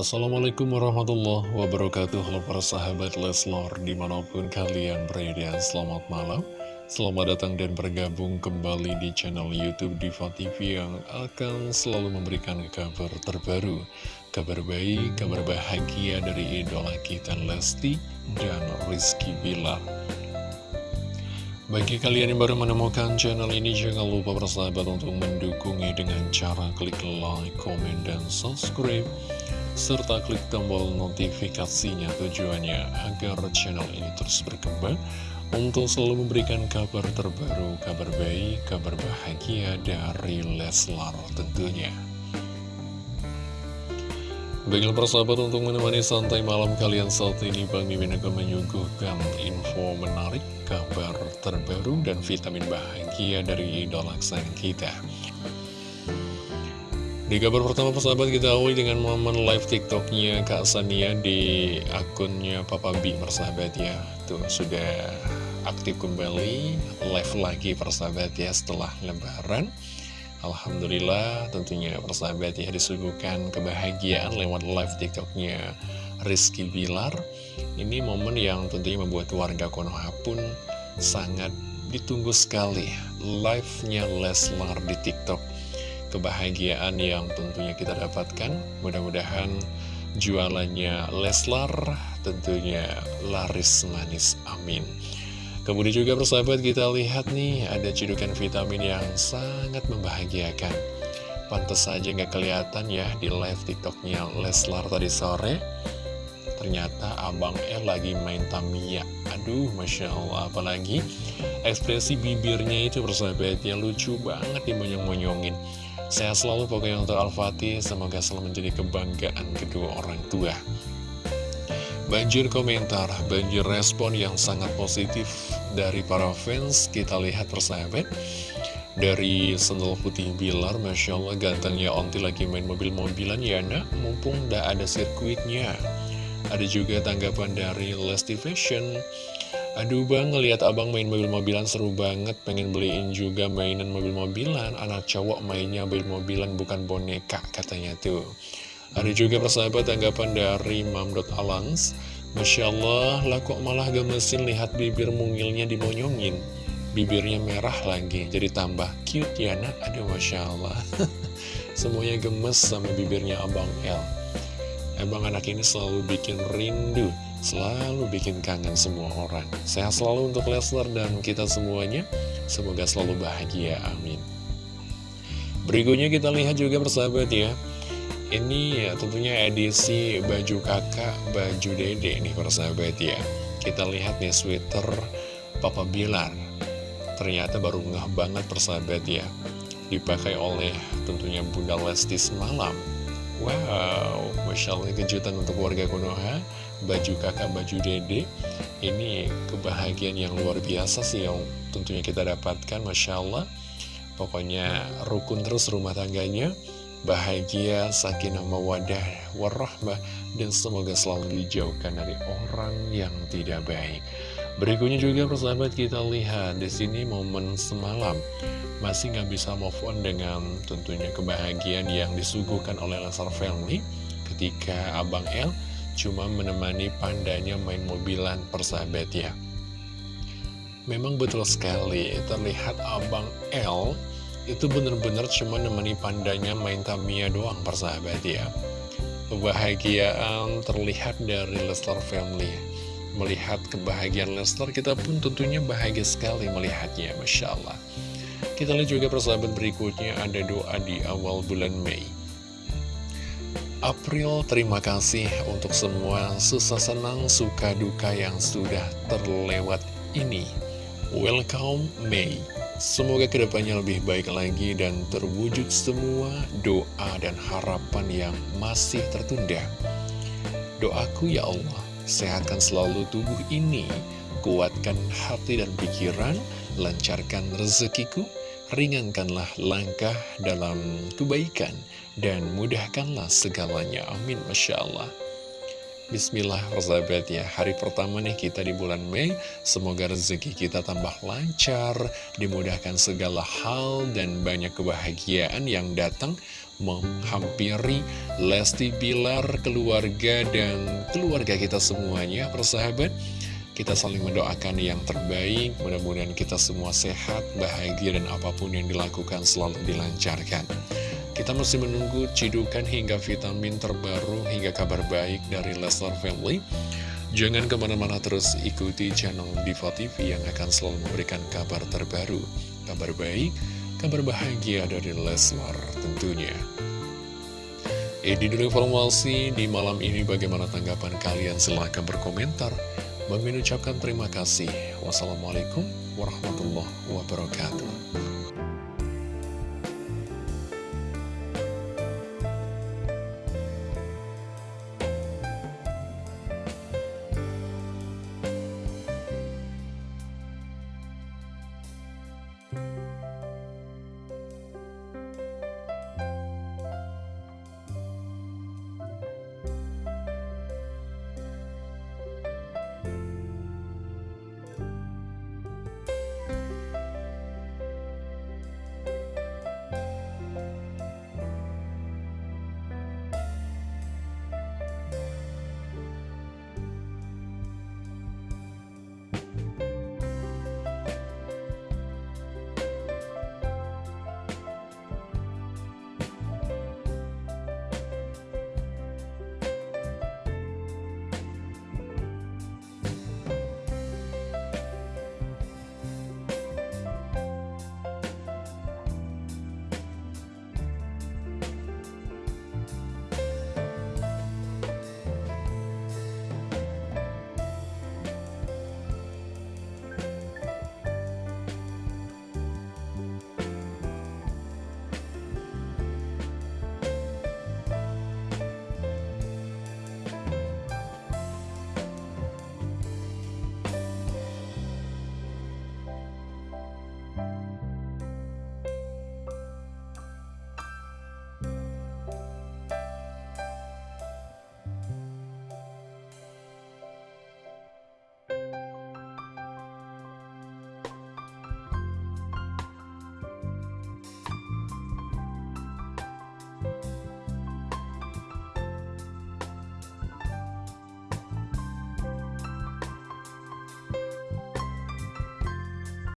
Assalamualaikum warahmatullahi wabarakatuh. Halo para sahabat Leslor Di mana pun kalian berada Selamat malam. Selamat datang dan bergabung kembali di channel Youtube Diva TV Yang akan selalu memberikan kabar terbaru Kabar baik, kabar bahagia dari idola kita Lesti dan Rizky Bilar. Bagi kalian yang baru menemukan channel ini, jangan lupa bersahabat untuk mendukungnya dengan cara klik like, komen, dan subscribe serta klik tombol notifikasinya tujuannya agar channel ini terus berkembang untuk selalu memberikan kabar terbaru, kabar baik, kabar bahagia dari Leslar tentunya. Baiklah persahabat untuk menemani santai malam kalian saat ini Bang Mimin akan menyuguhkan info menarik, kabar terbaru, dan vitamin bahagia dari idola kesayangan kita. Di kabar pertama persahabat kita awali dengan momen live tiktoknya Kak Sania di akunnya Papa B persahabat ya. Tuh sudah aktif kembali live lagi persahabat ya setelah lebaran. Alhamdulillah tentunya persahabat ya disuguhkan kebahagiaan lewat live tiktoknya Rizky Bilar. Ini momen yang tentunya membuat warga Konoha pun sangat ditunggu sekali. Live-nya Leslar di tiktok kebahagiaan yang tentunya kita dapatkan. Mudah-mudahan jualannya Leslar tentunya laris manis. Amin. Kemudian juga persahabat kita lihat nih ada cedukan vitamin yang sangat membahagiakan. Pantas saja nggak kelihatan ya di live tiktoknya Leslar tadi sore. Ternyata Abang El lagi main Tamiya. Aduh, Masya Allah. Apalagi ekspresi bibirnya itu persahabatnya lucu banget dimonyong-monyongin. Sehat selalu pokoknya untuk Al-Fatih, semoga selalu menjadi kebanggaan kedua orang tua. Banjir komentar, banjir respon yang sangat positif dari para fans, kita lihat persahabat. Dari sendal putih Bilar, Masya Allah gantengnya Onti lagi main mobil-mobilan ya nak, mumpung gak ada sirkuitnya. Ada juga tanggapan dari Lesti Fashion, Aduh bang, ngeliat abang main mobil-mobilan seru banget, pengen beliin juga mainan mobil-mobilan, anak cowok mainnya mobil-mobilan bukan boneka, katanya tuh. Ada juga persahabat tanggapan dari Mam.Alangs, Masya Allah, lah kok malah gemesin lihat bibir mungilnya dimonyongin. Bibirnya merah lagi, jadi tambah cute ya nak, aduh Masya Allah. Semuanya gemes sama bibirnya Abang L. Emang anak ini selalu bikin rindu selalu bikin kangen semua orang. Sehat selalu untuk Lesnar dan kita semuanya. Semoga selalu bahagia. Amin. Berikutnya kita lihat juga persahabat ya. Ini ya tentunya edisi baju kakak, baju dede nih persahabat ya. Kita lihat nih sweater Papa Bilar. Ternyata baru ngeh banget persahabat ya. Dipakai oleh tentunya Bunda Lesti semalam. Wow, Masya Allah kejutan untuk warga Konoha. Baju kakak, baju dede. Ini kebahagiaan yang luar biasa sih yang tentunya kita dapatkan Masya Allah. Pokoknya rukun terus rumah tangganya. Bahagia, sakinah, mawadah, warahmah Dan semoga selalu dijauhkan dari orang yang tidak baik. Berikutnya juga persahabat kita lihat di sini momen semalam masih nggak bisa move on dengan tentunya kebahagiaan yang disuguhkan oleh Lesar Family ketika Abang El cuma menemani pandanya main mobilan persahabat ya. Memang betul sekali, terlihat Abang L itu benar-benar cuma menemani pandanya main Tamiya doang persahabat ya. Kebahagiaan terlihat dari Lester Family. Melihat kebahagiaan Lester, kita pun tentunya bahagia sekali melihatnya, Masya Allah. Kita lihat juga persahabat berikutnya ada doa di awal bulan Mei. April, terima kasih untuk semua susah senang, suka duka yang sudah terlewat ini. Welcome May. Semoga ke depannya lebih baik lagi dan terwujud semua doa dan harapan yang masih tertunda. Doaku ya Allah, sehatkan selalu tubuh ini, kuatkan hati dan pikiran, lancarkan rezekiku, ringankanlah langkah dalam kebaikan, dan mudahkanlah segalanya. Amin. Masya Allah. Bismillah persahabat ya Hari pertama nih kita di bulan Mei Semoga rezeki kita tambah lancar Dimudahkan segala hal Dan banyak kebahagiaan yang datang Menghampiri Lesti Bilar, keluarga Dan keluarga kita semuanya Persahabat kita saling mendoakan yang terbaik, mudah-mudahan kita semua sehat, bahagia, dan apa pun yang dilakukan selalu dilancarkan. Kita masih menunggu cidukan hingga vitamin terbaru hingga kabar baik dari Leslar Family. Jangan ke mana-mana terus ikuti channel Diva TV yang akan selalu memberikan kabar terbaru, kabar baik, kabar bahagia dari Leslar tentunya. Ini dulu informasi di malam ini bagaimana tanggapan kalian silahkan berkomentar. Bang ucapkan terima kasih. Wassalamualaikum warahmatullahi wabarakatuh.